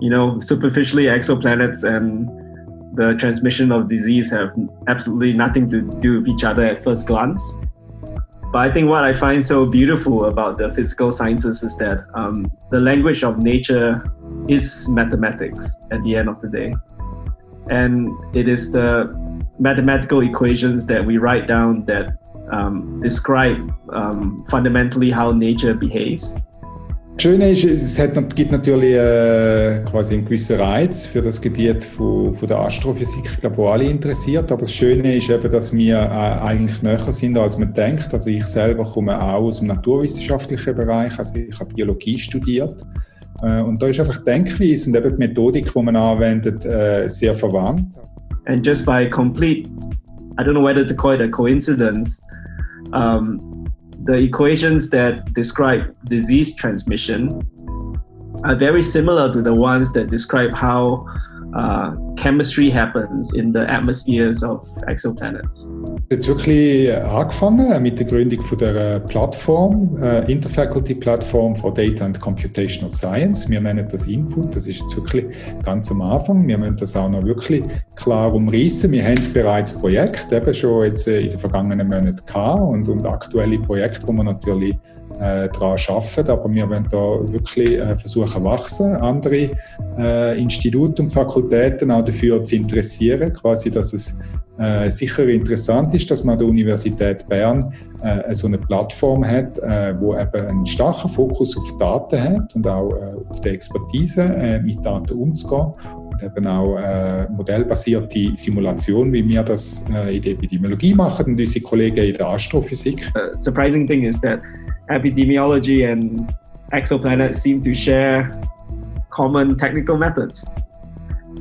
you know, superficially exoplanets and the transmission of disease have absolutely nothing to do with each other at first glance. But I think what I find so beautiful about the physical sciences is that um, the language of nature is mathematics at the end of the day. And it is the mathematical equations that we write down that um, describe um, fundamentally how nature behaves. Das Schöne ist, es hat, gibt natürlich äh, quasi einen gewissen Reiz für das Gebiet von, von der Astrophysik, ich glaube, wo alle interessiert. Aber das Schöne ist eben, dass wir äh, eigentlich näher sind, als man denkt. Also ich selber komme auch aus dem naturwissenschaftlichen Bereich, also ich habe Biologie studiert. Äh, und da ist einfach Denkweise und eben die Methodik, die man anwendet, äh, sehr verwandt. And just by complete, I don't know whether to call it a coincidence, um, the equations that describe disease transmission are very similar to the ones that describe how uh, chemistry happens in the atmospheres of exoplanets. Jetzt wirklich angefangen mit der Gründung von der Plattform, äh, Interfaculty Plattform for Data and Computational Science. Wir nennen das Input. Das ist jetzt wirklich ganz am Anfang. Wir müssen das auch noch wirklich klar umreißen. Wir haben bereits Projekte, eben schon jetzt äh, in den vergangenen Monaten gehabt und, und aktuelle Projekte, wo wir natürlich äh, daran arbeiten. Aber wir wollen da wirklich äh, versuchen wachsen, andere äh, Institute und Fakultäten auch dafür zu interessieren, quasi, dass es äh, sicher interessant ist, dass man an der Universität Bern äh, so eine Plattform hat, äh, wo eben einen starken Fokus auf Daten hat und auch äh, auf die Expertise, äh, mit Daten umzugehen und eben auch äh, modellbasierte Simulation, wie wir das in der Epidemiologie machen und unsere Kollegen in der Astrophysik. The surprising thing is that epidemiology and exoplanets seem to share common technical methods.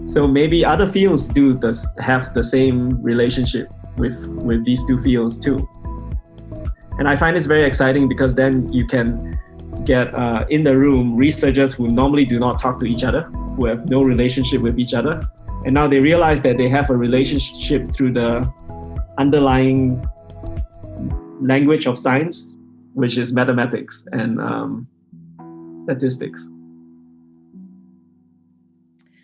So maybe other fields do this, have the same relationship with, with these two fields too. And I find this very exciting because then you can get uh, in the room researchers who normally do not talk to each other, who have no relationship with each other. And now they realize that they have a relationship through the underlying language of science, which is mathematics and um, statistics.